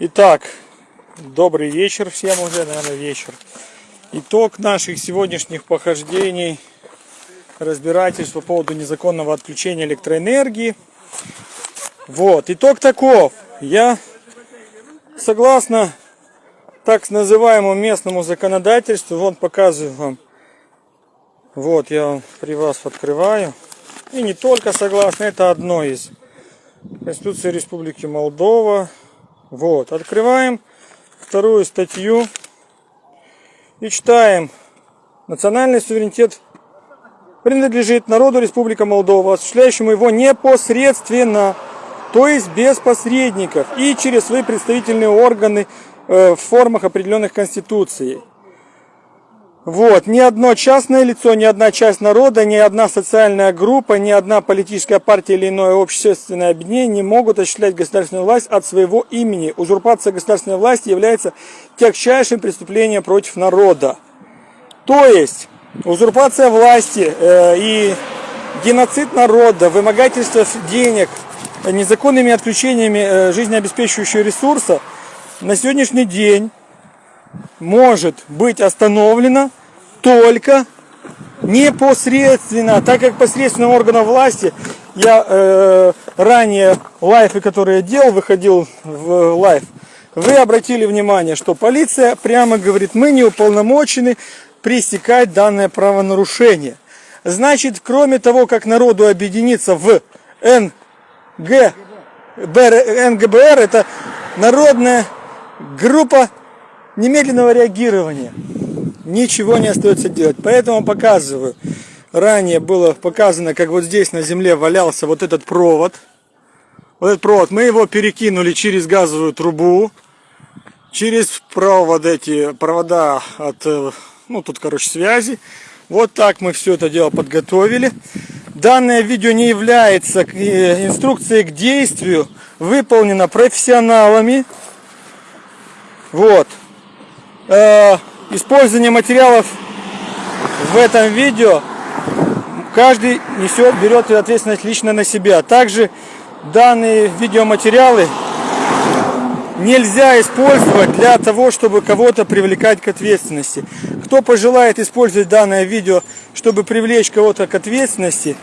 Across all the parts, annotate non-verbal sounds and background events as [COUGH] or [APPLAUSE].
Итак, добрый вечер всем уже, наверное, вечер. Итог наших сегодняшних похождений, разбирательств по поводу незаконного отключения электроэнергии. Вот, итог таков. Я, согласно так называемому местному законодательству, вон показываю вам. Вот, я вам при вас открываю. И не только согласно, это одно из. Конституции Республики Молдова. Вот, открываем вторую статью и читаем. Национальный суверенитет принадлежит народу Республика Молдова, осуществляющему его непосредственно, то есть без посредников и через свои представительные органы э, в формах определенных Конституцией. Вот, ни одно частное лицо, ни одна часть народа, ни одна социальная группа, ни одна политическая партия или иное общественное объединение не могут осуществлять государственную власть от своего имени. Узурпация государственной власти является тягчайшим преступлением против народа. То есть, узурпация власти э, и геноцид народа, вымогательство денег, незаконными отключениями э, жизнеобеспечивающего ресурса на сегодняшний день может быть остановлено только непосредственно, так как посредственно органов власти, я э, ранее лайфы, которые я делал, выходил в лайф, вы обратили внимание, что полиция прямо говорит, мы не уполномочены пресекать данное правонарушение. Значит, кроме того, как народу объединиться в НГ, НГБР, это народная группа немедленного реагирования. Ничего не остается делать. Поэтому показываю. Ранее было показано, как вот здесь на земле валялся вот этот провод. Вот этот провод. Мы его перекинули через газовую трубу. Через провод эти провода от, э, ну тут, короче, связи. Вот так мы все это дело подготовили. Данное видео не является э, инструкцией к действию. Выполнено профессионалами. Вот э, использование материалов в этом видео каждый несет, берет ответственность лично на себя. Также данные видеоматериалы нельзя использовать для того, чтобы кого-то привлекать к ответственности. Кто пожелает использовать данное видео, чтобы привлечь кого-то к ответственности,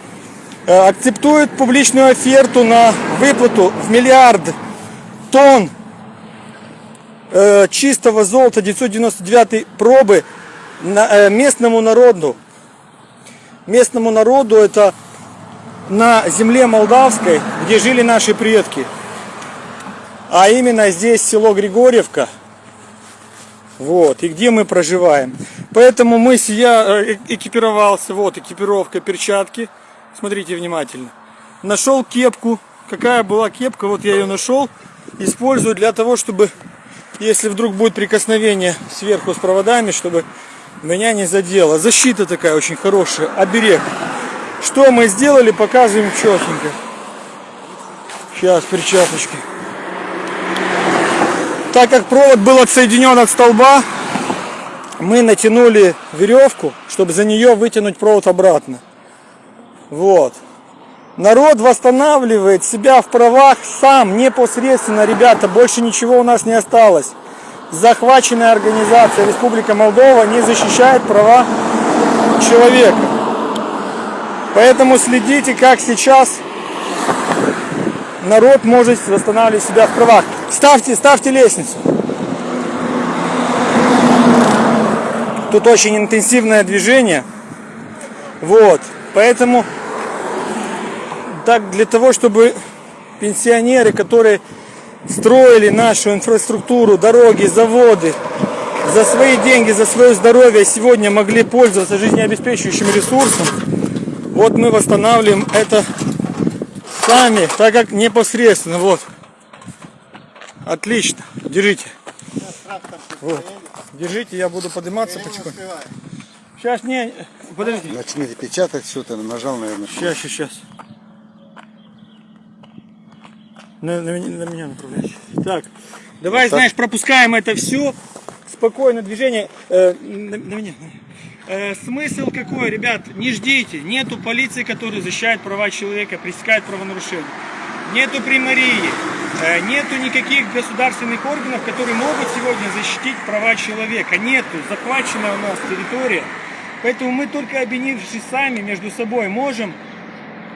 э, акцептует публичную оферту на выплату в миллиард тонн э, чистого золота 999 пробы на, э, местному народу. Местному народу это на земле молдавской, где жили наши предки. А именно здесь село Григорьевка. Вот, и где мы проживаем. Поэтому мы, я э, экипировался, вот, экипировка, перчатки. Смотрите внимательно. Нашел кепку. Какая была кепка, вот я ее нашел. Использую для того, чтобы если вдруг будет прикосновение сверху с проводами, чтобы меня не задело. Защита такая очень хорошая, оберег. Что мы сделали, показываем четенько. Сейчас, перчаточки. Так как провод был отсоединен от столба, мы натянули веревку, чтобы за нее вытянуть провод обратно. Вот. Народ восстанавливает себя в правах сам, непосредственно, ребята, больше ничего у нас не осталось. Захваченная организация Республика Молдова не защищает права человека. Поэтому следите, как сейчас народ может восстанавливать себя в правах. Ставьте, ставьте лестницу. Тут очень интенсивное движение. Вот. Поэтому так для того, чтобы пенсионеры, которые строили нашу инфраструктуру, дороги, заводы, за свои деньги, за свое здоровье сегодня могли пользоваться жизнеобеспечивающим ресурсом, вот мы восстанавливаем это сами, так как непосредственно, вот. Отлично, держите. Вот. Держите, я буду подниматься потихоньку. Сейчас не, подожди. Начни печатать все, ты нажал, наверное. Сейчас, сейчас, сейчас. На, на, на меня направляйся. Так, давай, вот знаешь, пропускаем это все. Спокойно движение. Э, на, на меня. Э, смысл какой, ребят? Не ждите. Нету полиции, которая защищает права человека, пресекает правонарушения. нету примарии, э, нету никаких государственных органов, которые могут сегодня защитить права человека. Нету, захвачена у нас территория. Поэтому мы только объединившись сами между собой можем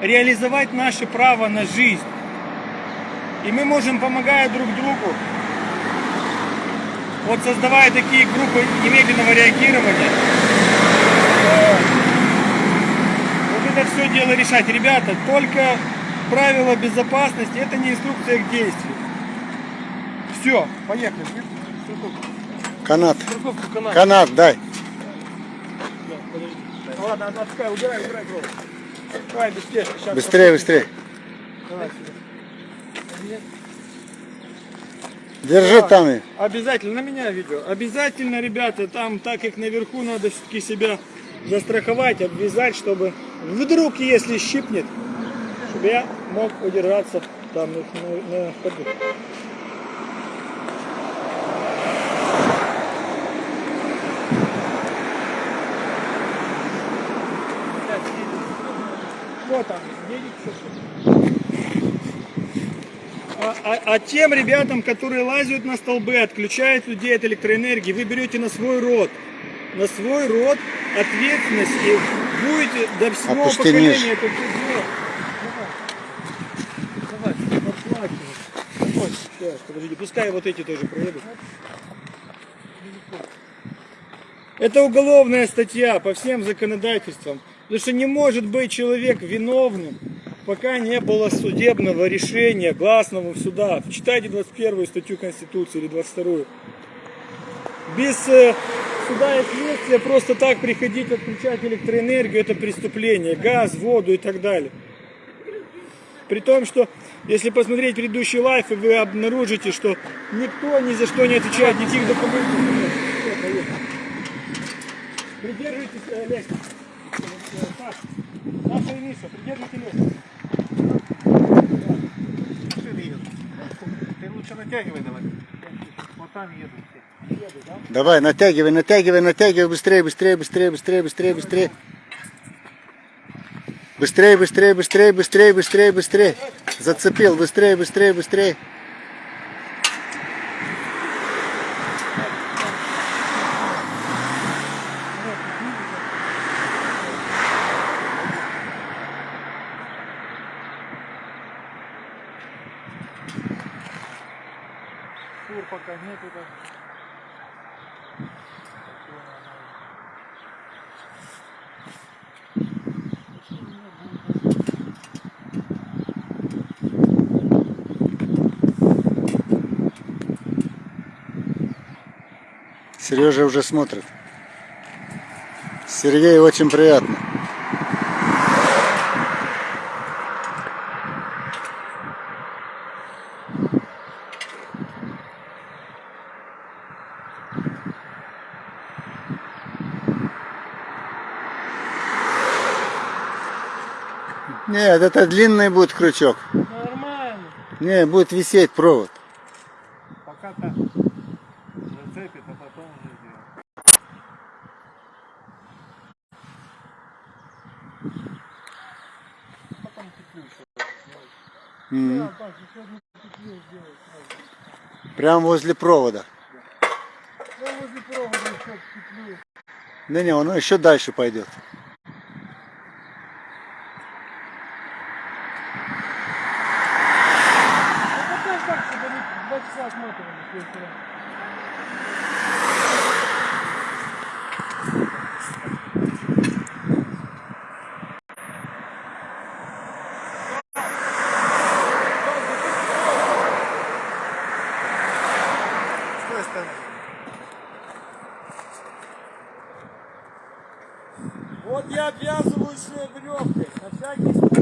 реализовать наше право на жизнь. И мы можем, помогая друг другу, вот создавая такие группы немедленного реагирования, вот это все дело решать. Ребята, только правила безопасности, это не инструкция к действию. Все, поехали. Канат. Канала. Канат дай. Ладно, отпускай, убирай, убирай. Давай. Сейчас Быстрее, быстрее. Давай сюда. Держи там. и- Обязательно, на меня видео. Обязательно, ребята, там, так как наверху, надо все-таки себя застраховать, обвязать, чтобы вдруг, если щипнет, чтобы я мог удержаться там на, на- на ходу. Вот там, едет всё. А, а- а тем ребятам, которые лазят на столбы, отключают людей от электроэнергии, вы берете на свой род, на свой род ответственность и будете до седьмого Опусти поколения ниже. это все. Давай, давай, подплакивай. Вот, сейчас, подожди, пускай вот эти тоже проедут. Это уголовная статья по всем законодательствам. Потому что не может быть человек виновным, пока не было судебного решения, гласного в судах. Читайте 21 статью Конституции или 22. Без э, суда и следствия просто так приходить отключать электроэнергию, это преступление. Газ, воду и так далее. При том, что если посмотреть предыдущий лайф, вы обнаружите, что никто ни за что не отвечает, никаких документов. Придерживайтесь э, лестницы. Э, Саша, Саша и Миша, придерживайте лестницу. Лучше натягивай давай. Вот там все. Еду, да? Давай, натягивай, натягивай, натягивай. Быстрее, быстрее, быстрее, быстрее, быстрее, быстрее. Быстрее, быстрее, быстрее, быстрее, быстрее, быстрее. Зацепил, быстрее, быстрее, быстрее. Фур пока нету. так. Сережа уже смотрит. Сергею очень приятно. Нет, это длинный будет крючок. Нормально. Не, будет висеть провод. Пока так зацепит, а потом уже сделаем. Потом петлю еще. Мгм. Да, Паш, еще одну петлю сделай сразу. Прямо возле провода. Да, возле провода еще петлю. Да не, оно еще дальше пойдет. Ну, пока так, чтобы они два часа осматривали с той стороны. С той стороны. Вот я обвязываюсь э, веревкой, на всякий случай.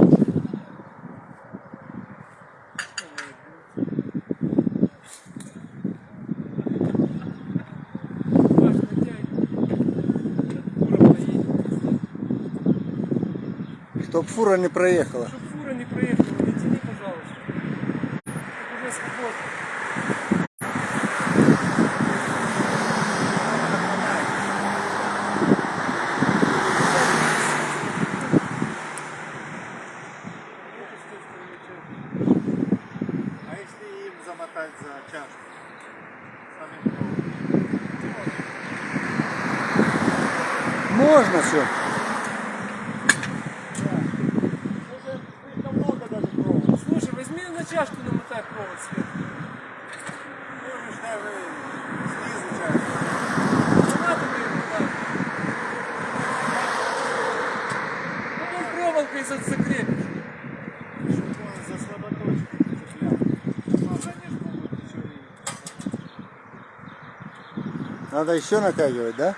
Чтоб фура не проехала. Чтоб фура не проехала, не тяни, пожалуйста. Уже свободно. Хватать за чашку. Можно все. Слишком много даже провода. Слушай, возьми на чашку намотай провод сверху. Можешь даже снизу чашку. Не надо мне его так. Потом проволокой за- закрепишь. Чтобы он за слаботочки цеплял. Ну, а, конечно, будет еще и... Надо еще натягивать, да?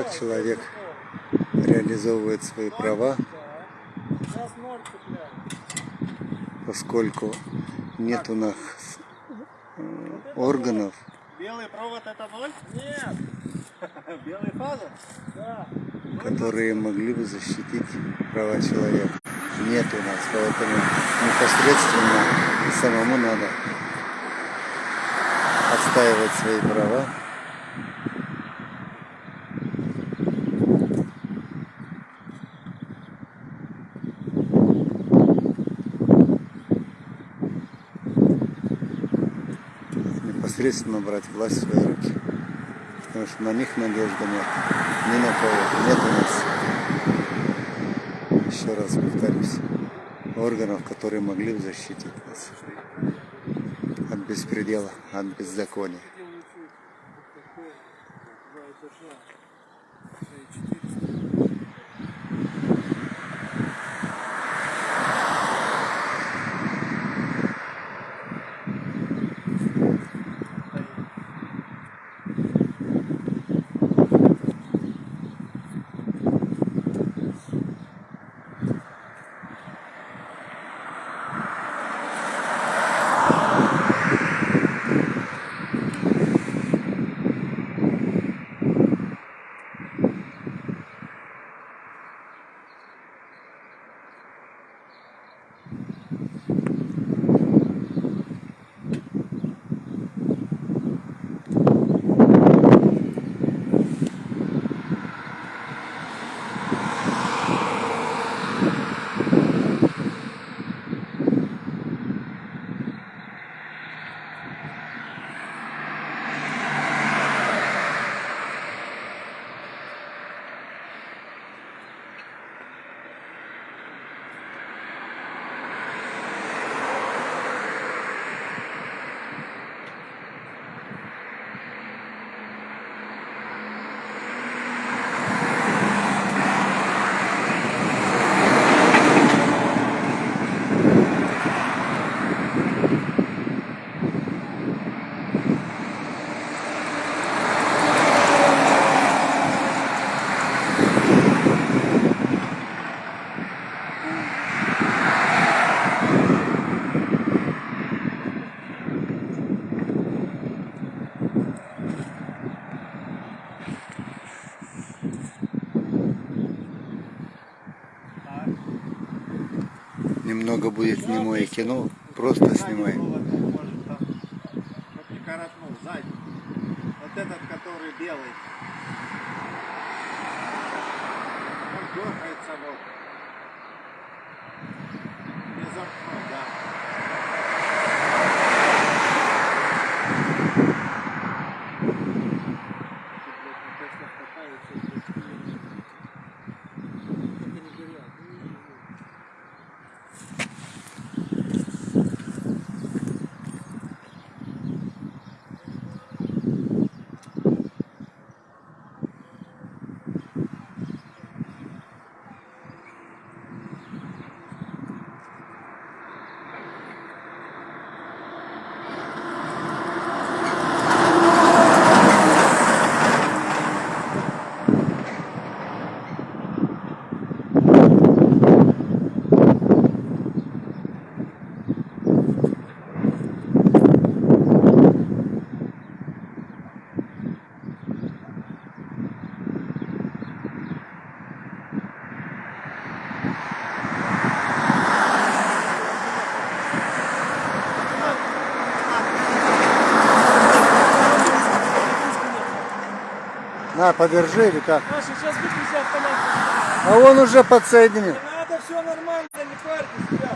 Так человек реализовывает свои права, поскольку нет у нас э, органов, Белый провод это ноль? Нет. [LAUGHS] Белый фаза? Да. которые могли бы защитить права человека. Нет у нас, поэтому непосредственно самому надо отстаивать свои права. Непосредственно брать власть в свои руки. Потому что на них надежды нет. Ни на кого. Нет у нас, еще раз повторюсь, органов, которые могли бы защитить нас от беспредела, от беззакония. Немного будет немое кино, просто не коротнул, сзади. Вот этот, который белый. Он дергается вот. На, подержи или как? Маша, сейчас выключи автомат. А он уже подсоединил. Надо, все нормально, не парьте себя.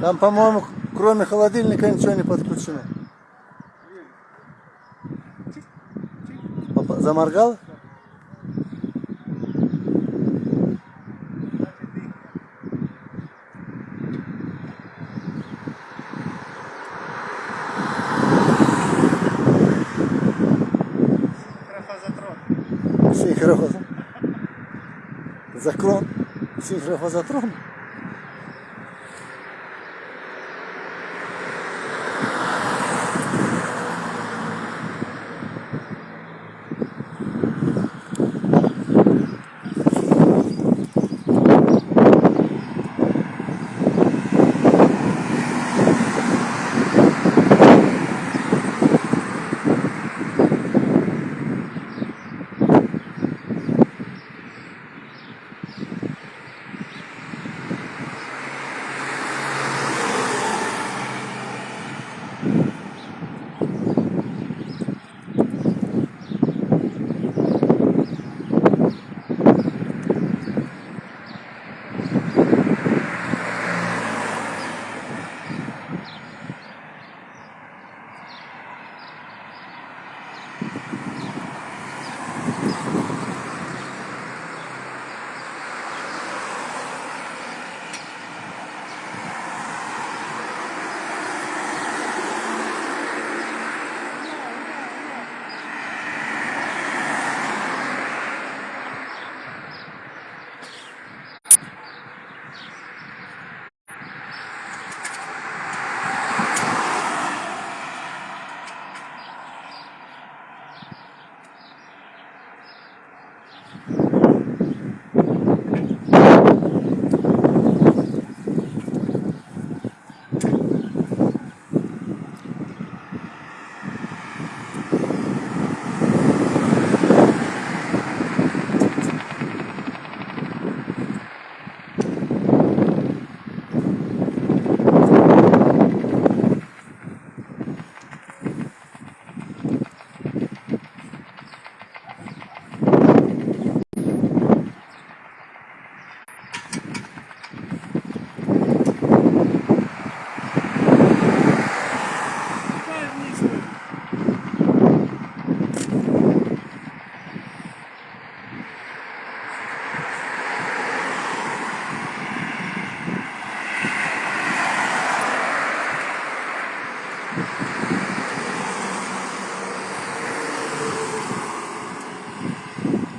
Там, по-моему, кроме холодильника ничего не подключено. Заморгал? Заклон. Синхрофазотрон. Пускай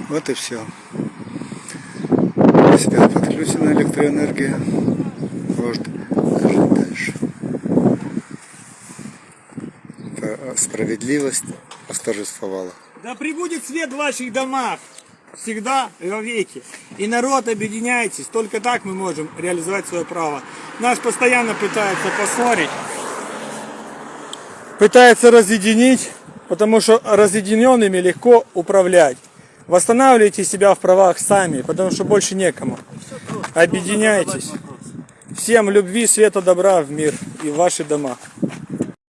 Вот и все. Себя подключена электроэнергия. Может жить дальше. Э, Справедливость восторжествовала. Да прибудет свет в ваших домах всегда и вовеки. И народ объединяйтесь. Только так мы можем реализовать свое право. Нас постоянно пытаются поссорить. Пытаются разъединить, потому что разъединенными легко управлять. Восстанавливайте себя в правах сами, потому что больше некому. Объединяйтесь. Всем любви, света, добра в мир и в ваши дома.